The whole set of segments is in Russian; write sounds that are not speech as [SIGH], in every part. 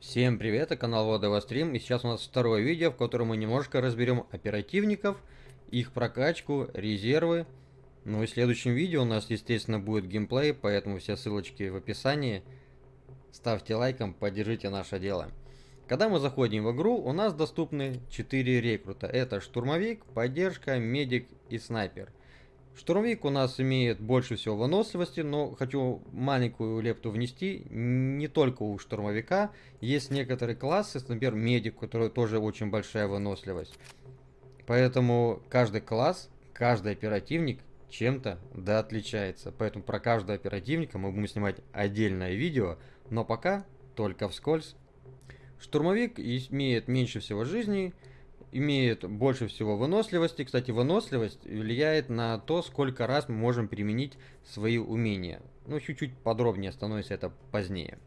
Всем привет, это канал Водова Стрим, и сейчас у нас второе видео, в котором мы немножко разберем оперативников, их прокачку, резервы. Ну и в следующем видео у нас, естественно, будет геймплей, поэтому все ссылочки в описании. Ставьте лайком, поддержите наше дело. Когда мы заходим в игру, у нас доступны 4 рекрута. Это штурмовик, поддержка, медик и снайпер. Штурмовик у нас имеет больше всего выносливости, но хочу маленькую лепту внести. Не только у штурмовика. Есть некоторые классы, например, медик, у которого тоже очень большая выносливость. Поэтому каждый класс, каждый оперативник чем-то да отличается. Поэтому про каждого оперативника мы будем снимать отдельное видео, но пока только вскользь. Штурмовик имеет меньше всего жизней, имеет больше всего выносливости. Кстати, выносливость влияет на то, сколько раз мы можем применить свои умения. Ну, чуть-чуть подробнее становится это позднее.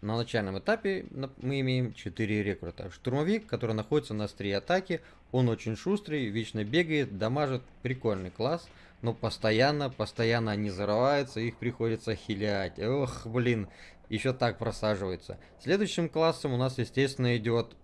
На начальном этапе мы имеем 4 рекрута. Штурмовик, который находится на острие атаки, он очень шустрый, вечно бегает, дамажит, прикольный класс, но постоянно, постоянно они зарываются, их приходится хилять. Ох, блин, еще так просаживается. Следующим классом у нас, естественно, идет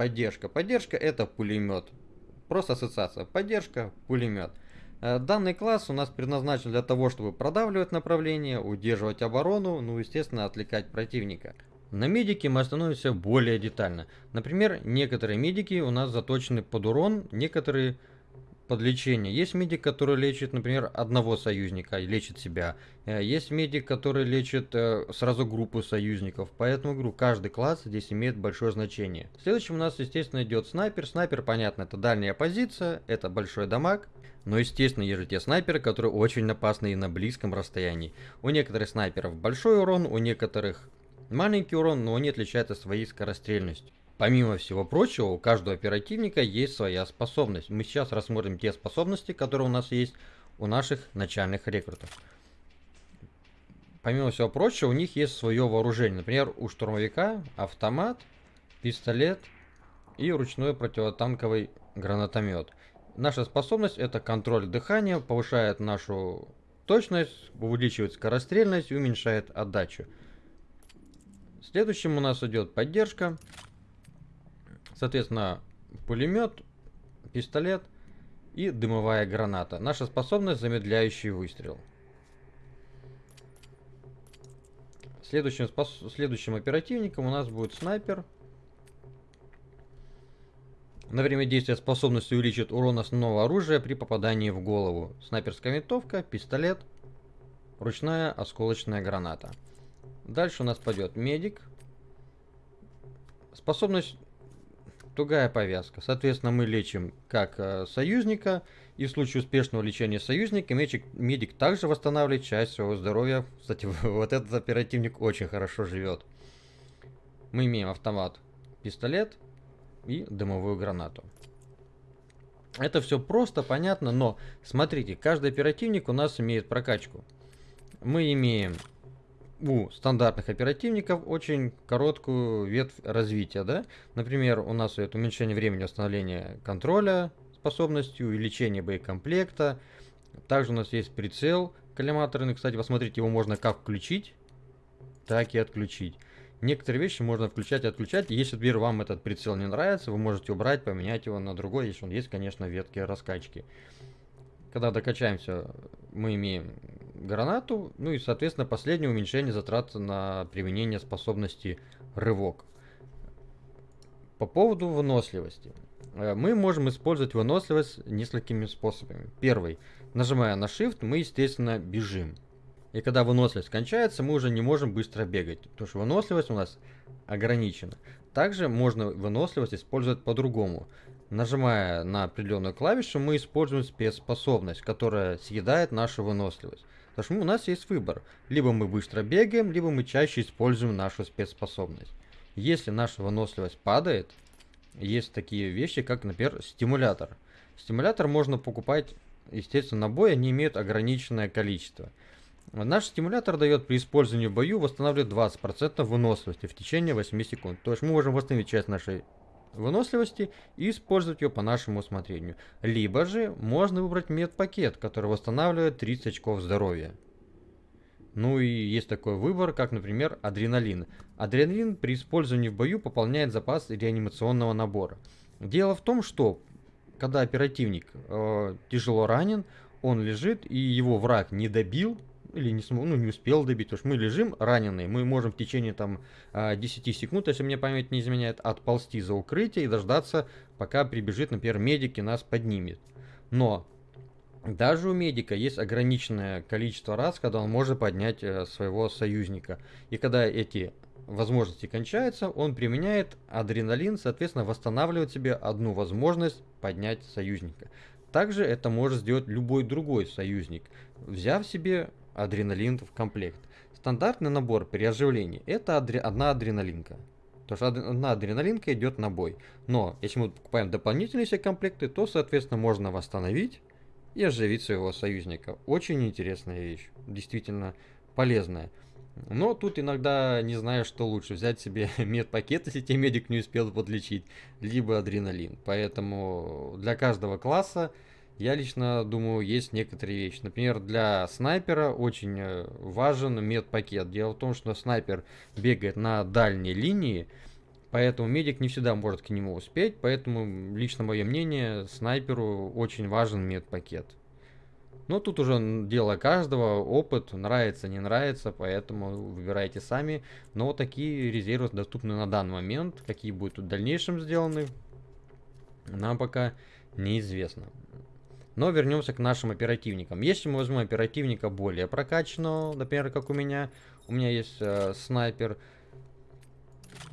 Поддержка. Поддержка это пулемет. Просто ассоциация. Поддержка, пулемет. Э, данный класс у нас предназначен для того, чтобы продавливать направление, удерживать оборону, ну естественно отвлекать противника. На медике мы остановимся более детально. Например, некоторые медики у нас заточены под урон, некоторые под лечение. Есть медик, который лечит, например, одного союзника, лечит себя. Э, есть медик, который лечит э, сразу группу союзников. Поэтому, говорю, каждый класс здесь имеет большое значение. Следующим у нас, естественно, идет снайпер. Снайпер, понятно, это дальняя позиция, это большой дамаг. Но, естественно, есть же те снайперы, которые очень опасны и на близком расстоянии. У некоторых снайперов большой урон, у некоторых маленький урон, но они отличаются своей скорострельностью. Помимо всего прочего, у каждого оперативника есть своя способность. Мы сейчас рассмотрим те способности, которые у нас есть у наших начальных рекрутов. Помимо всего прочего, у них есть свое вооружение. Например, у штурмовика автомат, пистолет и ручной противотанковый гранатомет. Наша способность это контроль дыхания, повышает нашу точность, увеличивает скорострельность и уменьшает отдачу. Следующим у нас идет поддержка. Соответственно, пулемет, пистолет и дымовая граната. Наша способность замедляющий выстрел. Следующим, спос... Следующим оперативником у нас будет снайпер. На время действия способность увеличит урон основного оружия при попадании в голову. Снайперская винтовка, пистолет, ручная осколочная граната. Дальше у нас пойдет медик. Способность тугая повязка. Соответственно, мы лечим как э, союзника, и в случае успешного лечения союзника медик, медик также восстанавливает часть своего здоровья. Кстати, [LAUGHS] вот этот оперативник очень хорошо живет. Мы имеем автомат, пистолет и дымовую гранату. Это все просто, понятно, но смотрите, каждый оперативник у нас имеет прокачку. Мы имеем у стандартных оперативников очень короткую ветвь развития, да. Например, у нас это уменьшение времени восстановления контроля способностью, увеличение боекомплекта. Также у нас есть прицел коллиматорный. Кстати, посмотрите, его можно как включить, так и отключить. Некоторые вещи можно включать и отключать. Если, например, вам этот прицел не нравится, вы можете убрать, поменять его на другой, если он есть, конечно, ветки раскачки. Когда докачаемся, мы имеем гранату, ну и, соответственно, последнее уменьшение затрат на применение способности рывок. По поводу выносливости. Э, мы можем использовать выносливость несколькими способами. Первый. Нажимая на Shift, мы, естественно, бежим. И когда выносливость кончается, мы уже не можем быстро бегать, потому что выносливость у нас ограничена. Также можно выносливость использовать по-другому. Нажимая на определенную клавишу, мы используем спецспособность, которая съедает нашу выносливость. Потому что у нас есть выбор. Либо мы быстро бегаем, либо мы чаще используем нашу спецспособность. Если наша выносливость падает, есть такие вещи, как, например, стимулятор. Стимулятор можно покупать, естественно, на бой, они имеют ограниченное количество. Наш стимулятор дает при использовании в бою восстанавливает 20% выносливости в течение 8 секунд. То есть мы можем восстановить часть нашей выносливости и использовать ее по нашему усмотрению. Либо же можно выбрать медпакет, который восстанавливает 30 очков здоровья. Ну и есть такой выбор, как, например, адреналин. Адреналин при использовании в бою пополняет запас реанимационного набора. Дело в том, что когда оперативник э, тяжело ранен, он лежит и его враг не добил, или не, смог, ну, не успел добить, потому что мы лежим раненые, мы можем в течение там 10 а, секунд, если мне память не изменяет, отползти за укрытие и дождаться, пока прибежит, например, медик и нас поднимет. Но даже у медика есть ограниченное количество раз, когда он может поднять э, своего союзника. И когда эти возможности кончаются, он применяет адреналин, соответственно, восстанавливает себе одну возможность поднять союзника. Также это может сделать любой другой союзник, взяв себе адреналин в комплект. Стандартный набор при оживлении это адре одна адреналинка. То есть одна адреналинка идет на бой. Но если мы покупаем дополнительные все комплекты, то, соответственно, можно восстановить и оживить своего союзника. Очень интересная вещь. Действительно полезная. Но тут иногда не знаю, что лучше. Взять себе [LAUGHS] медпакет, если тебе медик не успел подлечить, либо адреналин. Поэтому для каждого класса я лично думаю, есть некоторые вещи. Например, для снайпера очень э, важен медпакет. Дело в том, что снайпер бегает на дальней линии, поэтому медик не всегда может к нему успеть. Поэтому, лично мое мнение, снайперу очень важен медпакет. Но тут уже дело каждого, опыт, нравится, не нравится, поэтому выбирайте сами. Но такие резервы доступны на данный момент. Какие будут в дальнейшем сделаны, нам пока неизвестно. Но вернемся к нашим оперативникам. Если мы возьмем оперативника более прокачанного, например, как у меня, у меня есть э, снайпер,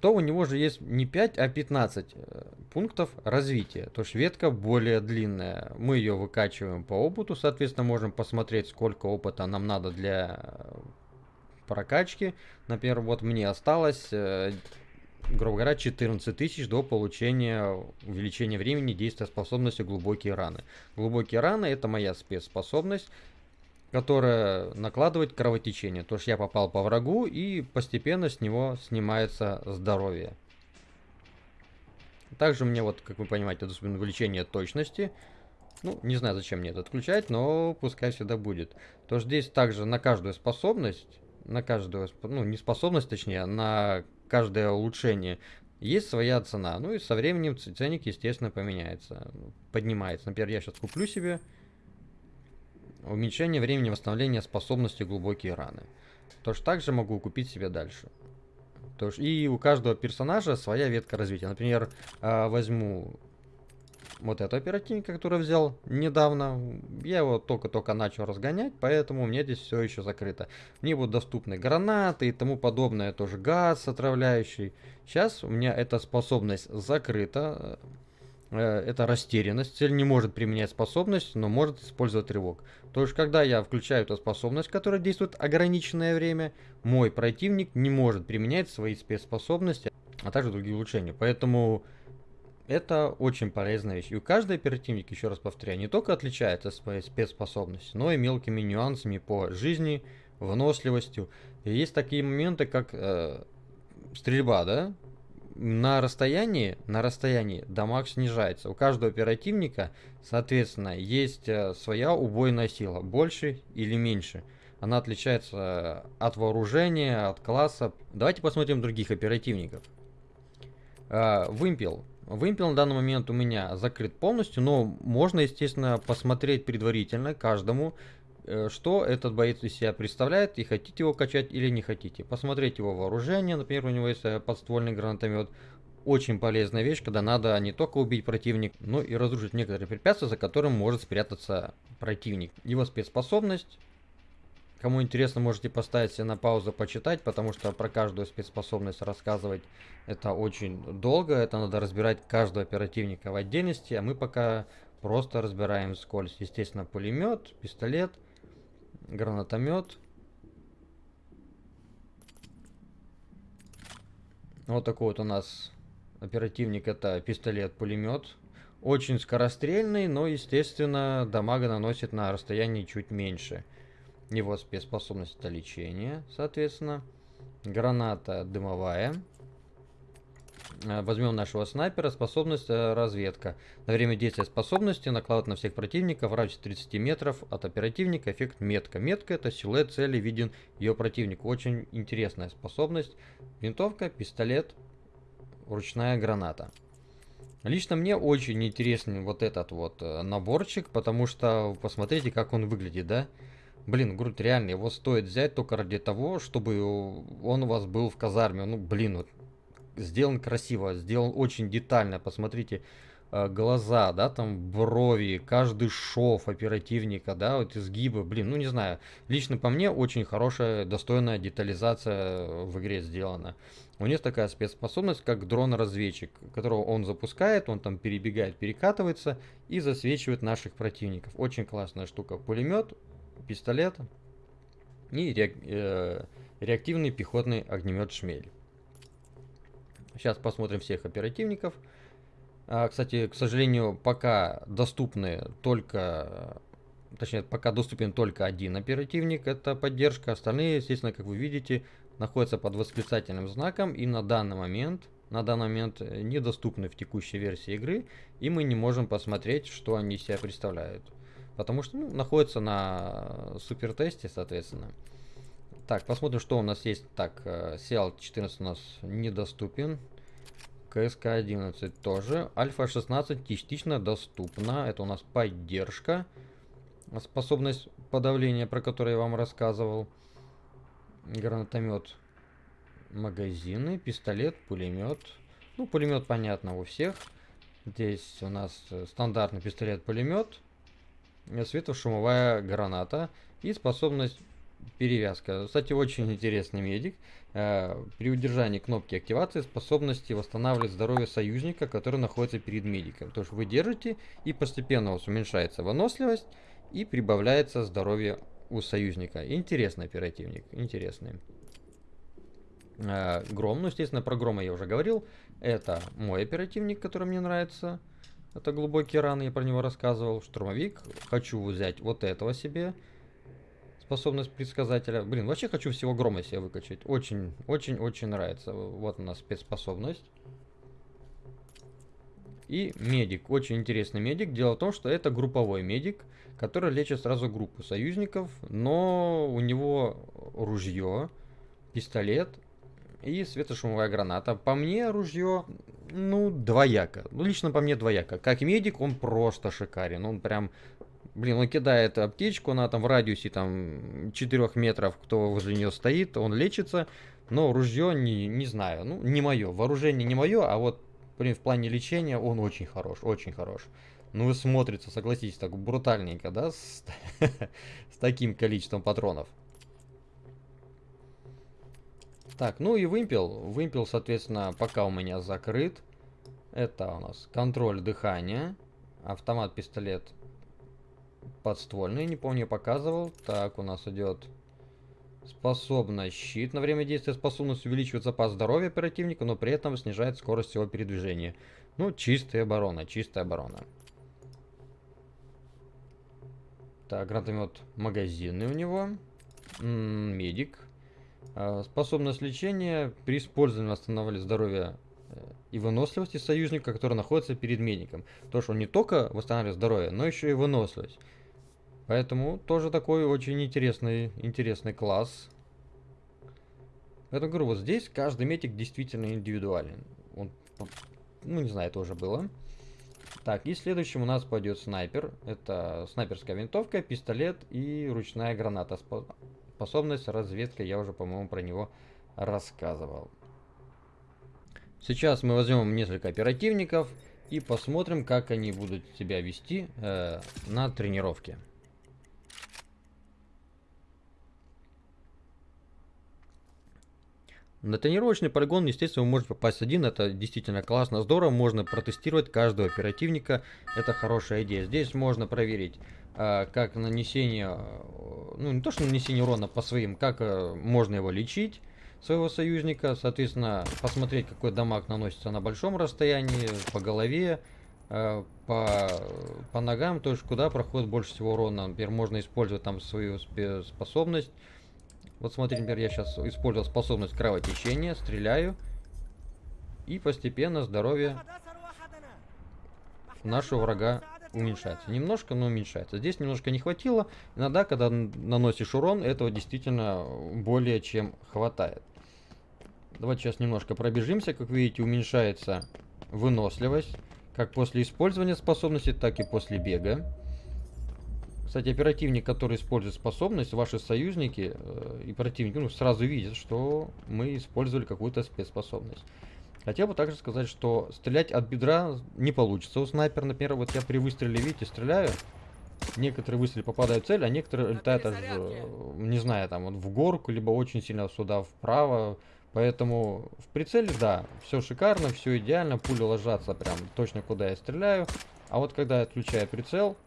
то у него же есть не 5, а 15 э, пунктов развития. То есть ветка более длинная. Мы ее выкачиваем по опыту, соответственно, можем посмотреть, сколько опыта нам надо для э, прокачки. Например, вот мне осталось э, грубо говоря, 14 тысяч до получения увеличения времени действия способности глубокие раны. Глубокие раны это моя спецспособность, которая накладывает кровотечение. То есть я попал по врагу и постепенно с него снимается здоровье. Также мне вот, как вы понимаете, доступно увеличение точности. Ну, не знаю, зачем мне это отключать, но пускай всегда будет. То здесь также на каждую способность, на каждую, ну, не способность, точнее, а на каждое улучшение есть своя цена. Ну и со временем ценник, естественно, поменяется, поднимается. Например, я сейчас куплю себе уменьшение времени восстановления способности глубокие раны. Точно так же могу купить себе дальше. И у каждого персонажа своя ветка развития. Например, а, возьму вот эту оперативника, который взял недавно. Я его только-только начал разгонять, поэтому у меня здесь все еще закрыто. Мне будут доступны гранаты и тому подобное, тоже газ отравляющий. Сейчас у меня эта способность закрыта. Э, это растерянность. Цель не может применять способность, но может использовать рывок. То есть, когда я включаю эту способность, которая действует ограниченное время, мой противник не может применять свои спецспособности, а также другие улучшения. Поэтому это очень полезная вещь. И у каждой оперативник, еще раз повторяю, не только отличается своей спецспособностью, но и мелкими нюансами по жизни, выносливостью. И есть такие моменты, как э, стрельба, да? На расстоянии, на расстоянии дамаг снижается. У каждого оперативника, соответственно, есть э, своя убойная сила, больше или меньше. Она отличается от вооружения, от класса. Давайте посмотрим других оперативников. Э, вымпел Вымпел на данный момент у меня закрыт полностью, но можно, естественно, посмотреть предварительно каждому, э, что этот боец из себя представляет, и хотите его качать или не хотите. Посмотреть его вооружение, например, у него есть э, подствольный гранатомет. Очень полезная вещь, когда надо не только убить противника, но и разрушить некоторые препятствия, за которым может спрятаться противник. Его спецспособность Кому интересно, можете поставить себе на паузу, почитать, потому что про каждую спецспособность рассказывать это очень долго. Это надо разбирать каждого оперативника в отдельности, а мы пока просто разбираем скользь. Естественно, пулемет, пистолет, гранатомет. Вот такой вот у нас оперативник, это пистолет-пулемет. Очень скорострельный, но, естественно, дамага наносит на расстоянии чуть меньше. Его спецспособность это лечение, соответственно. Граната дымовая. Э, возьмем нашего снайпера, способность э, разведка. На время действия способности накладывает на всех противников в радиусе 30 метров от оперативника эффект метка. Метка это силуэт цели виден ее противнику. Очень интересная способность. Винтовка, пистолет, ручная граната. Лично мне очень интересен вот этот вот э, наборчик, потому что посмотрите, как он выглядит, да? Блин, грудь реально, его стоит взять только ради того, чтобы он у вас был в казарме. Ну, блин, вот сделан красиво, сделан очень детально. Посмотрите, э, глаза, да, там брови, каждый шов оперативника, да, вот изгибы, блин, ну не знаю. Лично по мне очень хорошая, достойная детализация в игре сделана. У него такая спецспособность, как дрон-разведчик, которого он запускает, он там перебегает, перекатывается и засвечивает наших противников. Очень классная штука. Пулемет, пистолет и э, реактивный пехотный огнемет «Шмель». Сейчас посмотрим всех оперативников. А, кстати, к сожалению, пока доступны только... Точнее, пока доступен только один оперативник, это поддержка. Остальные, естественно, как вы видите, находятся под восклицательным знаком и на данный момент на данный момент недоступны в текущей версии игры, и мы не можем посмотреть, что они себя представляют. Потому что ну, находятся на супер тесте, соответственно. Так, посмотрим, что у нас есть. Так, CL14 э, у нас недоступен. КСК-11 тоже. Альфа-16 частично доступна. Это у нас поддержка. Способность подавления, про которую я вам рассказывал. Гранатомет. Магазины, пистолет, пулемет. Ну, пулемет понятно у всех. Здесь у нас э, стандартный пистолет-пулемет. Светошумовая граната. И способность перевязка. Кстати, очень интересный медик. Э, при удержании кнопки активации способности восстанавливать здоровье союзника, который находится перед медиком. То есть вы держите и постепенно у вас уменьшается выносливость и прибавляется здоровье у союзника. Интересный оперативник, интересный. Э, Гром, ну естественно про Грома я уже говорил. Это мой оперативник, который мне нравится. Это глубокие раны, я про него рассказывал. Штурмовик. Хочу взять вот этого себе способность предсказателя. Блин, вообще хочу всего грома себе выкачать. Очень, очень, очень нравится. Вот у нас спецспособность. И медик. Очень интересный медик. Дело в том, что это групповой медик, который лечит сразу группу союзников, но у него ружье, пистолет и светошумовая граната. По мне ружье, ну, двояко. Ну, лично по мне двояко. Как медик он просто шикарен. Он прям Блин, он кидает аптечку, она там в радиусе там 4 метров, кто возле нее стоит, он лечится. Но ружье не, не знаю, ну не мое. Вооружение не мое, а вот блин, в плане лечения он очень хорош, очень хорош. Ну и смотрится, согласитесь, так брутальненько, да, с, [LAUGHS] с таким количеством патронов. Так, ну и вымпел. Вымпел, соответственно, пока у меня закрыт. Это у нас контроль дыхания. Автомат, пистолет подствольный, не помню, показывал. Так, у нас идет способность щит. На время действия способность увеличивает запас здоровья оперативника, но при этом снижает скорость его передвижения. Ну, чистая оборона, чистая оборона. Так, гранатомет магазинный у него. М -м, медик. А, способность лечения. При использовании восстанавливает здоровье э, и выносливости союзника, который находится перед медиком. То, что он не только восстанавливает здоровье, но еще и выносливость. Поэтому тоже такой очень интересный, интересный класс. Поэтому говорю, вот здесь каждый метик действительно индивидуален. Он, ну, не знаю, это уже было. Так, и следующим у нас пойдет снайпер. Это снайперская винтовка, пистолет и ручная граната. Способность разведка, я уже, по-моему, про него рассказывал. Сейчас мы возьмем несколько оперативников и посмотрим, как они будут себя вести э, на тренировке. На тренировочный полигон, естественно, вы можете попасть один, это действительно классно, здорово, можно протестировать каждого оперативника, это хорошая идея. Здесь можно проверить, а, как нанесение, ну не то что нанесение урона по своим, как а, можно его лечить, своего союзника, соответственно, посмотреть, какой дамаг наносится на большом расстоянии, по голове, а, по, по ногам, то есть куда проходит больше всего урона. Например, можно использовать там свою способность, вот смотрите, например, я сейчас использовал способность кровотечения, стреляю. И постепенно здоровье нашего врага уменьшается. Немножко, но уменьшается. Здесь немножко не хватило. Иногда, когда наносишь урон, этого действительно более чем хватает. Давайте сейчас немножко пробежимся. Как видите, уменьшается выносливость. Как после использования способности, так и после бега. Кстати, оперативник, который использует способность, ваши союзники э, и противники ну, сразу видят, что мы использовали какую-то спецспособность. Хотел бы также сказать, что стрелять от бедра не получится у снайпера. Например, вот я при выстреле, видите, стреляю. Некоторые выстрелы попадают в цель, а некоторые летают аж, э, не знаю, там вот в горку, либо очень сильно сюда вправо. Поэтому в прицеле, да, все шикарно, все идеально, пули ложатся прям точно куда я стреляю. А вот когда я отключаю прицел,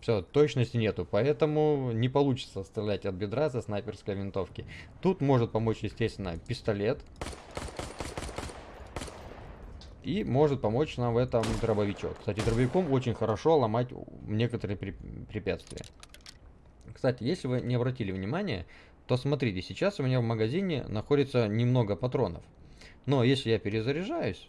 все, точности нету, поэтому не получится стрелять от бедра со снайперской винтовки. Тут может помочь, естественно, пистолет. И может помочь нам в этом дробовичок. Кстати, дробовиком очень хорошо ломать некоторые препятствия. Кстати, если вы не обратили внимания, то смотрите, сейчас у меня в магазине находится немного патронов. Но если я перезаряжаюсь,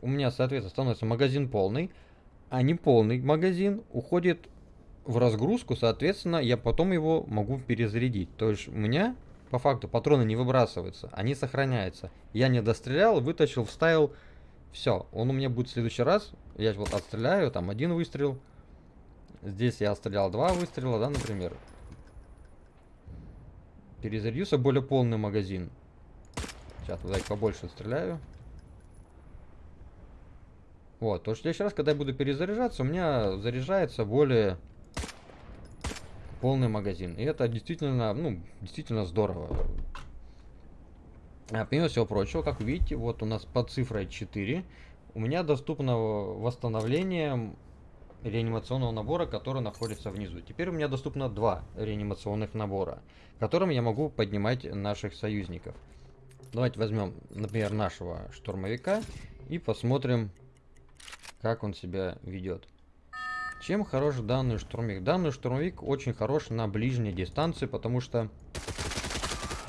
у меня, соответственно, становится магазин полный, а не полный магазин уходит в разгрузку, соответственно, я потом его могу перезарядить. То есть у меня по факту патроны не выбрасываются, они сохраняются. Я не дострелял, вытащил, вставил, все. Он у меня будет в следующий раз. Я вот отстреляю, там один выстрел. Здесь я отстрелял два выстрела, да, например. Перезарядился более полный магазин. Сейчас туда их побольше стреляю. Вот, то что в следующий раз, когда я буду перезаряжаться, у меня заряжается более полный магазин. И это действительно, ну, действительно здорово. А, помимо всего прочего, как видите, вот у нас под цифрой 4 у меня доступно восстановление реанимационного набора, который находится внизу. Теперь у меня доступно два реанимационных набора, которым я могу поднимать наших союзников. Давайте возьмем, например, нашего штурмовика и посмотрим, как он себя ведет. Чем хорош данный штурмовик? Данный штурмовик очень хорош на ближней дистанции, потому что,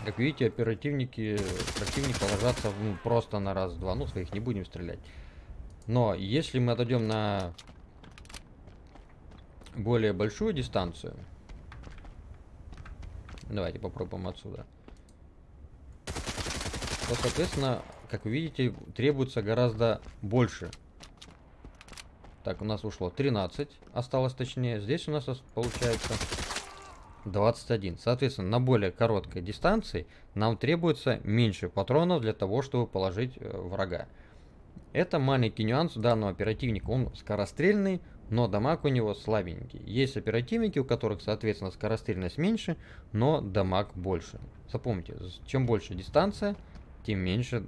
как видите, оперативники противника ложатся ну, просто на раз-два. Ну, своих не будем стрелять. Но если мы отойдем на более большую дистанцию, давайте попробуем отсюда, то, соответственно, как вы видите, требуется гораздо больше так, у нас ушло 13, осталось точнее. Здесь у нас получается 21. Соответственно, на более короткой дистанции нам требуется меньше патронов для того, чтобы положить э, врага. Это маленький нюанс данного оперативника. Он скорострельный, но дамаг у него слабенький. Есть оперативники, у которых, соответственно, скорострельность меньше, но дамаг больше. Запомните, чем больше дистанция, тем меньше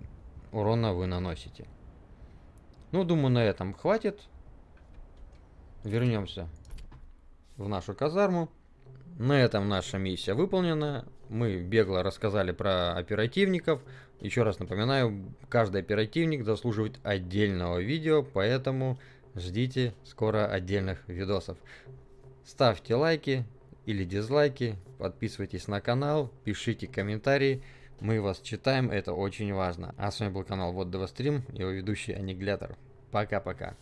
урона вы наносите. Ну, думаю, на этом хватит вернемся в нашу казарму. На этом наша миссия выполнена. Мы бегло рассказали про оперативников. Еще раз напоминаю, каждый оперативник заслуживает отдельного видео, поэтому ждите скоро отдельных видосов. Ставьте лайки или дизлайки, подписывайтесь на канал, пишите комментарии. Мы вас читаем, это очень важно. А с вами был канал Вот Стрим, его ведущий Аннигилятор. Пока-пока.